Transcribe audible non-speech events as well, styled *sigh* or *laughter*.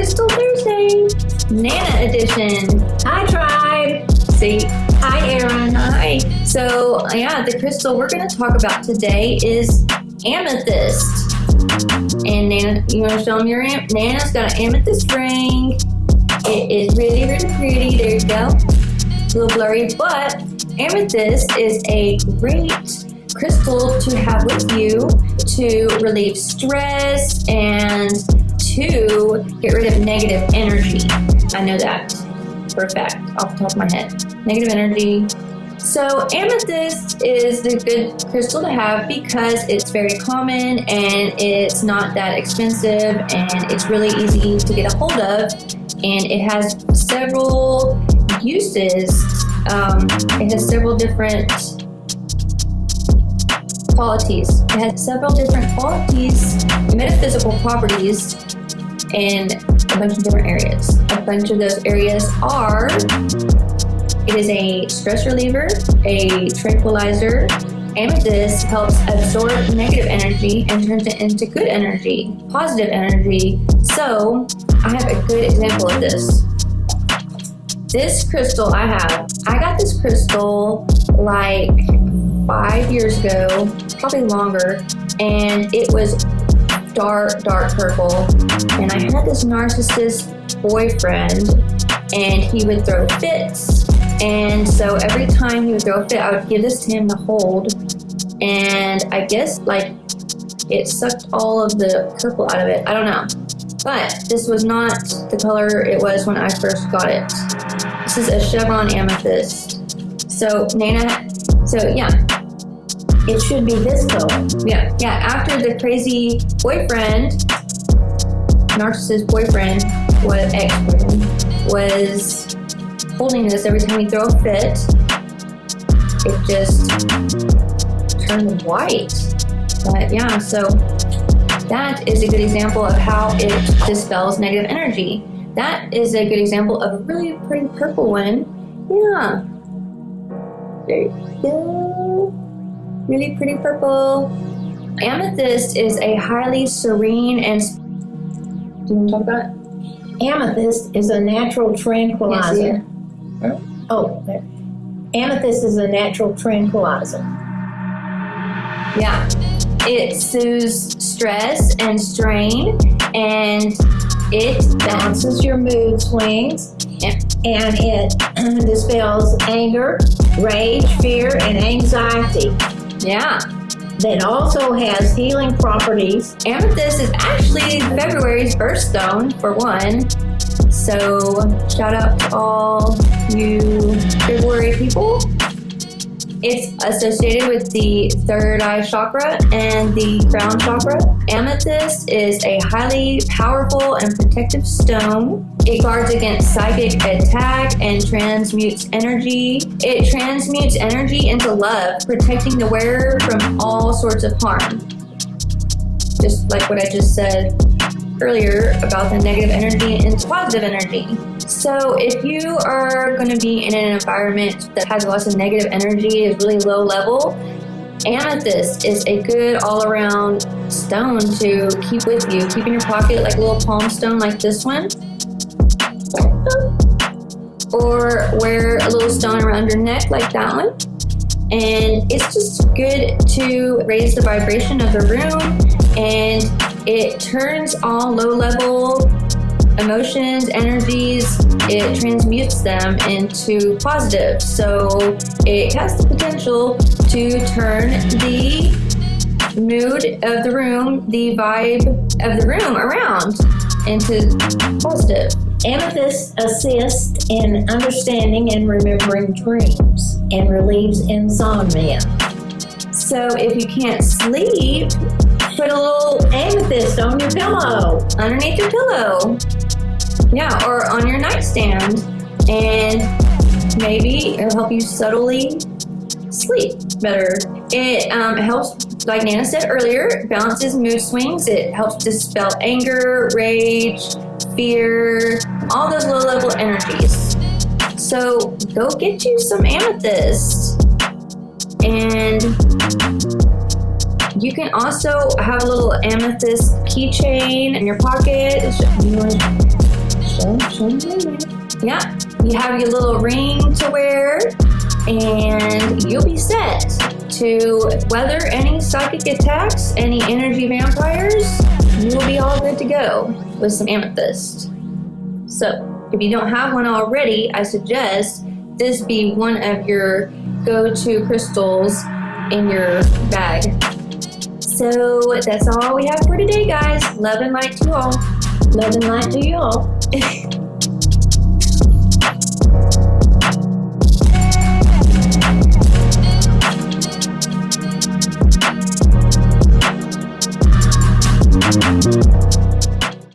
Hey Tribe, it's Crystal Thursday, Nana edition. Hi, Tribe. See, Hi, Aaron. hi. So yeah, the crystal we're gonna talk about today is amethyst. And Nana, you wanna show them your am- Nana's got an amethyst ring. It is really, really pretty. There you go. A little blurry, but amethyst is a great crystal to have with you to relieve stress and to get rid of negative energy. I know that for a fact off the top of my head. Negative energy. So amethyst is the good crystal to have because it's very common and it's not that expensive and it's really easy to get a hold of and it has several uses. Um, it has several different qualities. It has several different qualities, metaphysical properties, in a bunch of different areas. A bunch of those areas are it is a stress reliever, a tranquilizer. Amethyst helps absorb negative energy and turns it into good energy, positive energy. So, I have a good example of this. This crystal I have, I got this crystal like five years ago, probably longer, and it was dark, dark purple. And I had this narcissist boyfriend, and he would throw fits. And so every time he would throw a fit, I would give this to him to hold. And I guess like it sucked all of the purple out of it. I don't know. But this was not the color it was when I first got it. This is a chevron amethyst. So Nana, so yeah, It should be this color. yeah, yeah. After the crazy boyfriend, narcissist boyfriend, was ex-boyfriend, was holding this every time he throw a fit, it just turned white. But yeah, so that is a good example of how it dispels negative energy. That is a good example of a really pretty purple one. Yeah. There you go really pretty purple. Amethyst is a highly serene and. Do you talk about it? Amethyst is a natural tranquilizer. Yes, Oh, there. Amethyst is a natural tranquilizer. Yeah. It soothes stress and strain, and it Balances your mood swings. And it *clears throat* dispels anger, rage, fear, and anxiety. Yeah. That also has healing properties. Amethyst is actually February's birthstone, for one. So, shout out to all you February people. It's associated with the third eye chakra and the crown chakra. Amethyst is a highly powerful and protective stone. It guards against psychic attack and transmutes energy. It transmutes energy into love, protecting the wearer from all sorts of harm just like what I just said earlier about the negative energy and positive energy. So if you are going to be in an environment that has lots of negative energy, is really low level, amethyst is a good all-around stone to keep with you. Keep in your pocket like a little palm stone like this one. Or wear a little stone around your neck like that one. And it's just good to raise the vibration of the room and it turns all low level emotions, energies, it transmutes them into positive. So it has the potential to turn the mood of the room, the vibe of the room around into positive. Amethyst assists in understanding and remembering dreams and relieves insomnia. So if you can't sleep, Put a little amethyst on your pillow. underneath your pillow. Yeah, or on your nightstand. And maybe it'll help you subtly sleep better. It um, helps, like Nana said earlier, balances mood swings. It helps dispel anger, rage, fear, all those low level energies. So go get you some amethyst and You can also have a little amethyst keychain in your pocket. Yeah, you have your little ring to wear, and you'll be set to weather any psychic attacks, any energy vampires. You will be all good to go with some amethyst. So, if you don't have one already, I suggest this be one of your go to crystals in your bag. So, that's all we have for today, guys. Love and light to all. Love and light to you all. *laughs*